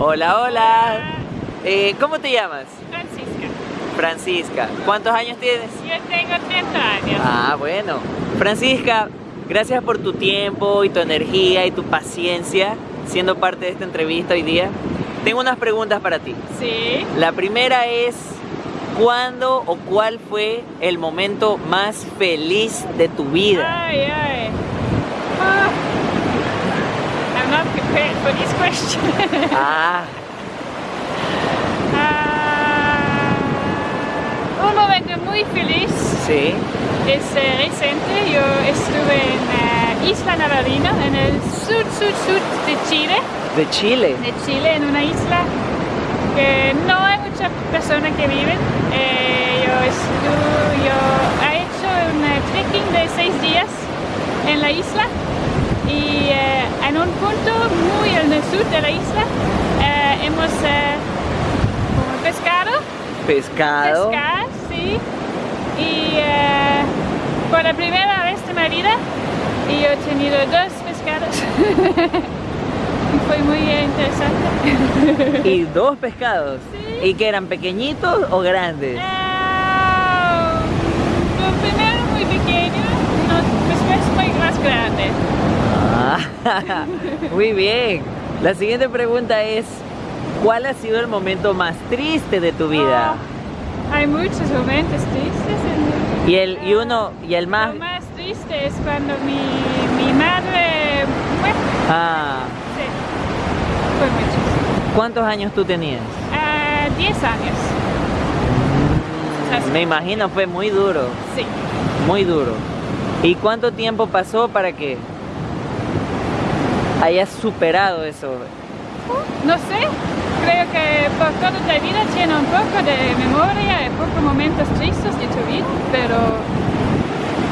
Hola, hola. Eh, ¿Cómo te llamas? Francisca. Francisca. ¿Cuántos años tienes? Yo tengo 30 años. Ah, bueno. Francisca, gracias por tu tiempo y tu energía y tu paciencia siendo parte de esta entrevista hoy día. Tengo unas preguntas para ti. Sí. La primera es, ¿cuándo o cuál fue el momento más feliz de tu vida? Ay, ay. Ah. Prepared for this question. Ah, Ah, un momento muy feliz sí. es eh, reciente. Yo estuve en eh, Isla Navarino, en el sur, sur, sur de Chile. De Chile. de Chile, en una isla que no hay muchas personas que viven. Eh, yo, estu- yo he hecho un eh, trekking de seis días en la isla y en un punto muy el sur de la isla eh, hemos eh, pescado, Pescado. pescar, sí, y eh, por la primera vez de mi vida y yo he tenido dos pescados. y fue muy eh, interesante. Y dos pescados. Sí. ¿Y que eran pequeñitos o grandes? Ah, lo primero muy pequeño, no, después muy más grande. Ah, muy bien. La siguiente pregunta es, ¿cuál ha sido el momento más triste de tu vida? Ah, hay muchos momentos tristes. en- Y el y uno y el más Lo más triste es cuando mi, mi madre muere. Ah, Sí, fue triste. ¿cuántos años tú tenías? Ah, 10 años. Así. Me imagino fue muy duro, Sí. muy duro. ¿Y cuánto tiempo pasó para que hayas superado eso? No sé, creo que por toda la vida tiene un poco de memoria y pocos momentos tristes de tu vida, pero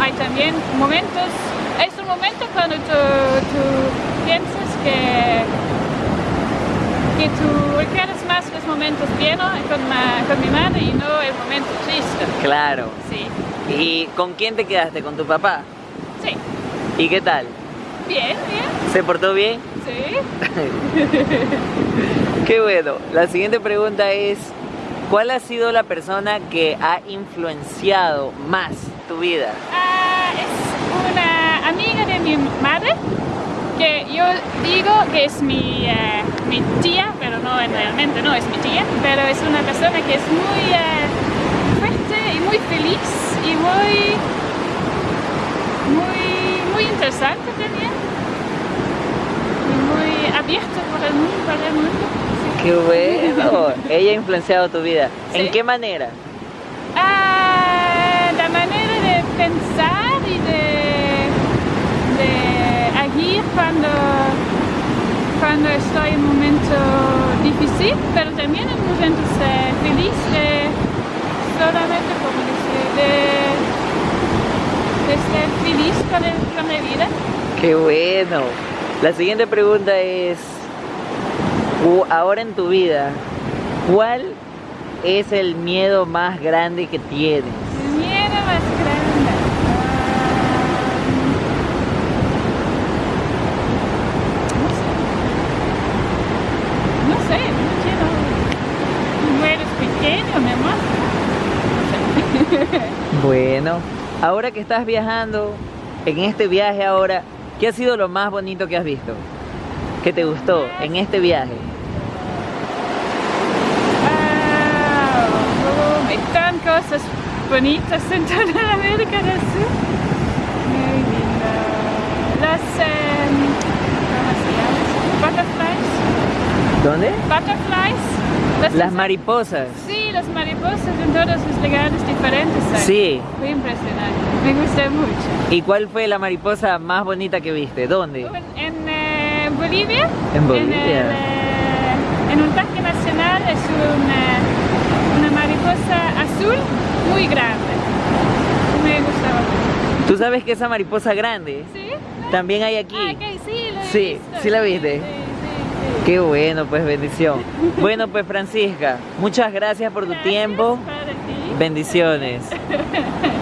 hay también momentos, es un momento cuando tú, tú piensas que, que tú recuerdas más los momentos bien con, ma- con mi madre y no el momento triste. Claro. Sí, ¿Y con quién te quedaste? ¿Con tu papá? sí, ¿Y qué tal? Bien, bien, ¿Se portó bien? sí. Qué bueno. La siguiente pregunta es, ¿cuál ha sido la persona que ha influenciado más tu vida? Ah, es una amiga de mi madre que yo digo que es mi, eh, mi tía, pero no realmente no es mi tía, pero es una persona que es muy eh, fuerte y muy feliz y muy, muy interesante también y muy abierta por el mundo, para el mundo. sí. Qué bueno. Ella ha influenciado tu vida. ¿En qué manera? Ah, la manera de pensar y de, de agir cuando, cuando estoy en un momento difícil, pero también en momentos eh, felices, de solamente como decir, de, de ser feliz con, el- con la vida. Qué bueno. La siguiente pregunta es, ahora en tu vida, ¿cuál es el miedo más grande que tienes? El miedo más grande. Ah, no sé. No sé, no quiero. Tú eres pequeño, mi amor. No sé. Bueno, ahora que estás viajando, en este viaje ahora, ¿qué ha sido lo más bonito que has visto? ¿Qué te gustó en este viaje? Ah, oh, están cosas bonitas en toda América del Sur. Muy lindo. Las, em, ¿cómo se llama? Butterflies. ¿Dónde? Butterflies. Las mariposas. Sí, las mariposas en todos los lugares diferentes. hay. Sí. Fue impresionante. Me gustó mucho. ¿Y cuál fue la mariposa más bonita que viste? ¿Dónde? En, en, Bolivia. En Bolivia. En, el, eh, en un parque nacional es una, una mariposa azul muy grande. Me gustaba mucho. ¿Tú sabes que esa mariposa grande ¿Sí? también hay aquí? Ah, sí, Sí, visto. sí la viste. Sí, sí, sí. Qué bueno, pues bendición. Bueno, pues Francisca, muchas gracias por tu tiempo. para ti. Bendiciones.